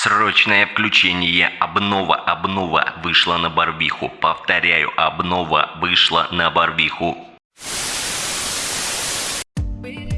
Срочное включение. Обнова, обнова вышла на Барвиху. Повторяю, обнова вышла на Барвиху.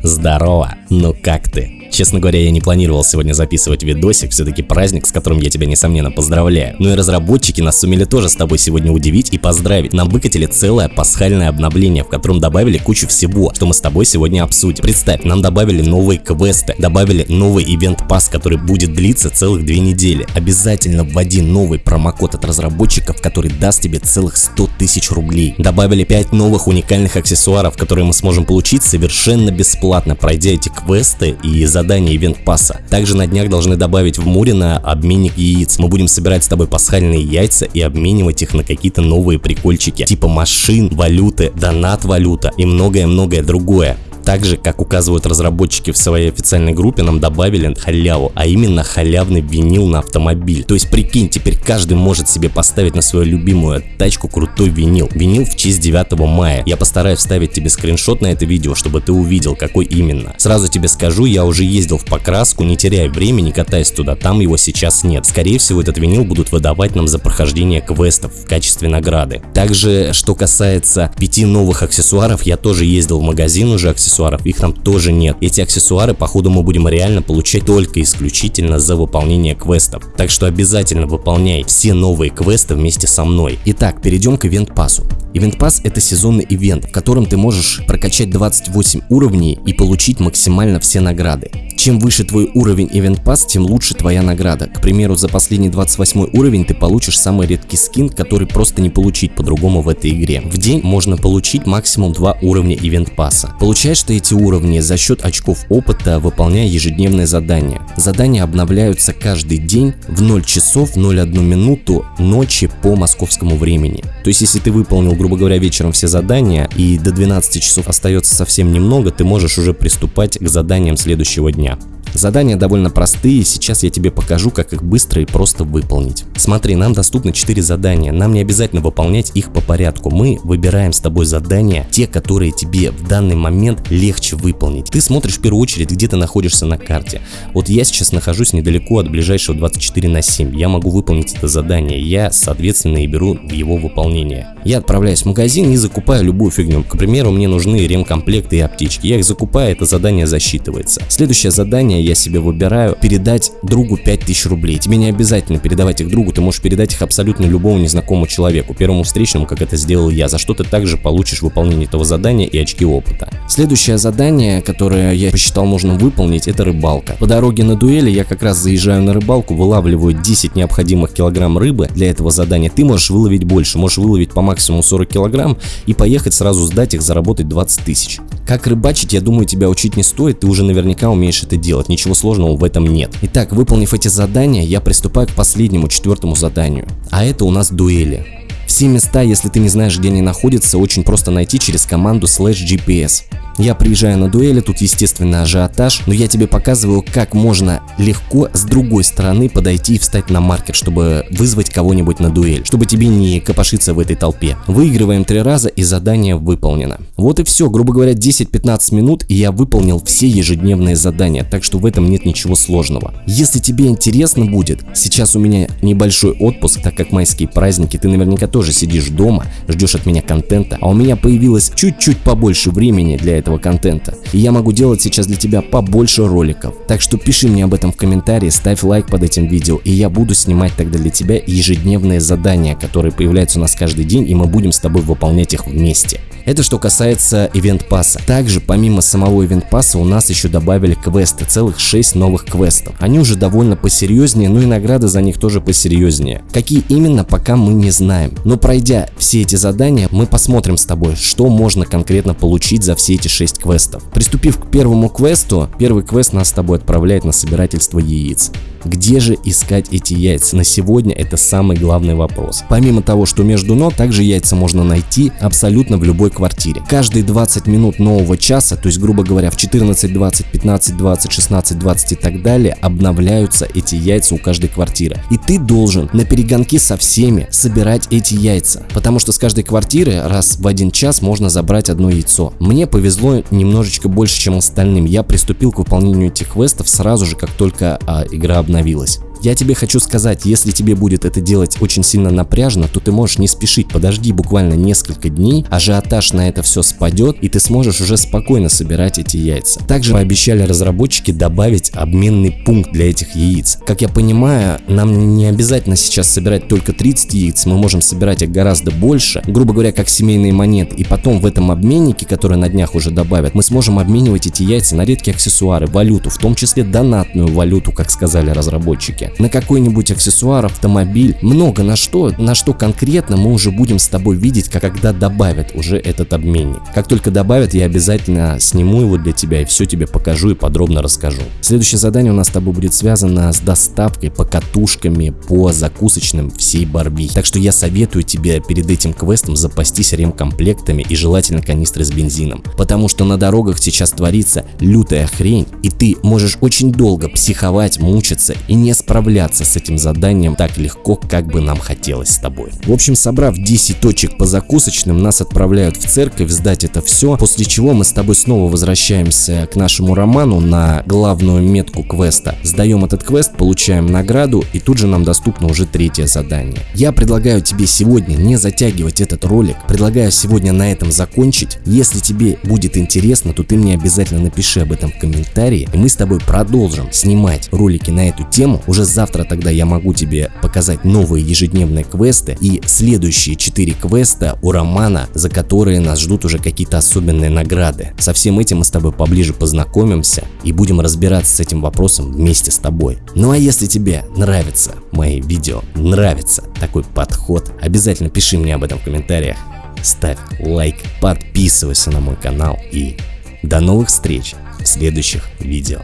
Здорово, ну как ты? Честно говоря, я не планировал сегодня записывать видосик, все-таки праздник, с которым я тебя несомненно поздравляю. Ну и разработчики нас сумели тоже с тобой сегодня удивить и поздравить. Нам выкатили целое пасхальное обновление, в котором добавили кучу всего, что мы с тобой сегодня обсудим. Представь, нам добавили новые квесты, добавили новый ивент пас, который будет длиться целых две недели. Обязательно вводи новый промокод от разработчиков, который даст тебе целых 100 тысяч рублей. Добавили 5 новых уникальных аксессуаров, которые мы сможем получить совершенно бесплатно, пройдя эти квесты и за задание ивент пасса. Также на днях должны добавить в Мурино обменник яиц. Мы будем собирать с тобой пасхальные яйца и обменивать их на какие-то новые прикольчики, типа машин, валюты, донат валюта и многое-многое другое. Также, как указывают разработчики в своей официальной группе, нам добавили халяву, а именно халявный винил на автомобиль. То есть прикинь, теперь каждый может себе поставить на свою любимую тачку крутой винил. Винил в честь 9 мая. Я постараюсь вставить тебе скриншот на это видео, чтобы ты увидел, какой именно. Сразу тебе скажу, я уже ездил в покраску, не теряя времени, катаясь туда, там его сейчас нет. Скорее всего, этот винил будут выдавать нам за прохождение квестов в качестве награды. Также, что касается пяти новых аксессуаров, я тоже ездил в магазин уже аксессуаров аксессуаров, их там тоже нет. Эти аксессуары походу мы будем реально получать только исключительно за выполнение квестов. Так что обязательно выполняй все новые квесты вместе со мной. Итак, перейдем к ивент пассу. Ивент пасс это сезонный ивент, в котором ты можешь прокачать 28 уровней и получить максимально все награды. Чем выше твой уровень Event Pass, тем лучше твоя награда. К примеру, за последний 28 уровень ты получишь самый редкий скин, который просто не получить по-другому в этой игре. В день можно получить максимум 2 уровня Event Pass. Получаешь ты эти уровни за счет очков опыта, выполняя ежедневные задания. Задания обновляются каждый день в 0 часов 01 минуту ночи по московскому времени. То есть, если ты выполнил, грубо говоря, вечером все задания и до 12 часов остается совсем немного, ты можешь уже приступать к заданиям следующего дня. Задания довольно простые, сейчас я тебе покажу, как их быстро и просто выполнить. Смотри, нам доступны 4 задания, нам не обязательно выполнять их по порядку. Мы выбираем с тобой задания, те, которые тебе в данный момент легче выполнить. Ты смотришь в первую очередь, где ты находишься на карте. Вот я сейчас нахожусь недалеко от ближайшего 24 на 7. Я могу выполнить это задание, я, соответственно, и беру его выполнение. Я отправляюсь в магазин и закупаю любую фигню. К примеру, мне нужны ремкомплекты и аптечки. Я их закупаю, это задание засчитывается. Следующее задание я себе выбираю передать другу 5000 рублей. Тебе не обязательно передавать их другу, ты можешь передать их абсолютно любому незнакомому человеку, первому встречному, как это сделал я, за что ты также получишь выполнение этого задания и очки опыта. Следующее задание, которое я посчитал нужным выполнить, это рыбалка. По дороге на дуэли я как раз заезжаю на рыбалку, вылавливаю 10 необходимых килограмм рыбы для этого задания. Ты можешь выловить больше, можешь выловить по максимуму 40 килограмм и поехать сразу сдать их, заработать 20 тысяч. Как рыбачить, я думаю, тебя учить не стоит, ты уже наверняка умеешь это делать ничего сложного в этом нет. Итак, выполнив эти задания, я приступаю к последнему, четвертому заданию. А это у нас дуэли. Все места, если ты не знаешь, где они находятся, очень просто найти через команду slash GPS. Я приезжаю на дуэли, тут естественно ажиотаж, но я тебе показываю, как можно легко с другой стороны подойти и встать на маркер, чтобы вызвать кого-нибудь на дуэль, чтобы тебе не копошиться в этой толпе. Выигрываем три раза и задание выполнено. Вот и все, грубо говоря, 10-15 минут и я выполнил все ежедневные задания, так что в этом нет ничего сложного. Если тебе интересно будет, сейчас у меня небольшой отпуск, так как майские праздники, ты наверняка тоже сидишь дома, ждешь от меня контента, а у меня появилось чуть-чуть побольше времени для этого этого контента. И я могу делать сейчас для тебя побольше роликов. Так что пиши мне об этом в комментарии, ставь лайк под этим видео, и я буду снимать тогда для тебя ежедневные задания, которые появляются у нас каждый день, и мы будем с тобой выполнять их вместе. Это что касается ивент пасса. Также помимо самого ивент пасса у нас еще добавили квесты, целых 6 новых квестов. Они уже довольно посерьезнее, но и награды за них тоже посерьезнее. Какие именно, пока мы не знаем. Но пройдя все эти задания, мы посмотрим с тобой, что можно конкретно получить за все эти 6 квестов. Приступив к первому квесту, первый квест нас с тобой отправляет на собирательство яиц. Где же искать эти яйца? На сегодня это самый главный вопрос. Помимо того, что между ног, также яйца можно найти абсолютно в любой квартире. Каждые 20 минут нового часа, то есть грубо говоря в 14.20, 15.20, 16.20 и так далее, обновляются эти яйца у каждой квартиры. И ты должен на перегонке со всеми собирать эти яйца. Потому что с каждой квартиры раз в один час можно забрать одно яйцо. Мне повезло немножечко больше, чем остальным. Я приступил к выполнению этих квестов сразу же, как только а, игра обновилась возобновилась. Я тебе хочу сказать, если тебе будет это делать очень сильно напряжно, то ты можешь не спешить, подожди буквально несколько дней, ажиотаж на это все спадет, и ты сможешь уже спокойно собирать эти яйца. Также пообещали разработчики добавить обменный пункт для этих яиц. Как я понимаю, нам не обязательно сейчас собирать только 30 яиц, мы можем собирать их гораздо больше, грубо говоря, как семейные монеты, и потом в этом обменнике, который на днях уже добавят, мы сможем обменивать эти яйца на редкие аксессуары, валюту, в том числе донатную валюту, как сказали разработчики, на какой-нибудь аксессуар, автомобиль, много на что, на что конкретно мы уже будем с тобой видеть, когда добавят уже этот обменник. Как только добавят, я обязательно сниму его для тебя и все тебе покажу и подробно расскажу. Следующее задание у нас с тобой будет связано с доставкой покатушками по закусочным всей Барби. Так что я советую тебе перед этим квестом запастись ремкомплектами и желательно канистры с бензином. Потому что на дорогах сейчас творится лютая хрень и ты можешь очень долго психовать, мучиться и не справляться с этим заданием так легко, как бы нам хотелось с тобой. В общем, собрав 10 точек по закусочным, нас отправляют в церковь сдать это все, после чего мы с тобой снова возвращаемся к нашему роману на главную метку квеста. Сдаем этот квест, получаем награду и тут же нам доступно уже третье задание. Я предлагаю тебе сегодня не затягивать этот ролик, предлагаю сегодня на этом закончить. Если тебе будет интересно, то ты мне обязательно напиши об этом в комментарии, и мы с тобой продолжим снимать ролики на эту тему. Уже завтра тогда я могу тебе показать новые ежедневные квесты и следующие 4 квеста у Романа, за которые нас ждут уже какие-то особенные награды. Со всем этим мы с тобой поближе познакомимся и будем разбираться с этим вопросом вместе с тобой. Ну а если тебе нравятся мои видео, нравится такой подход, обязательно пиши мне об этом в комментариях, ставь лайк, подписывайся на мой канал и до новых встреч в следующих видео.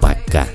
Пока!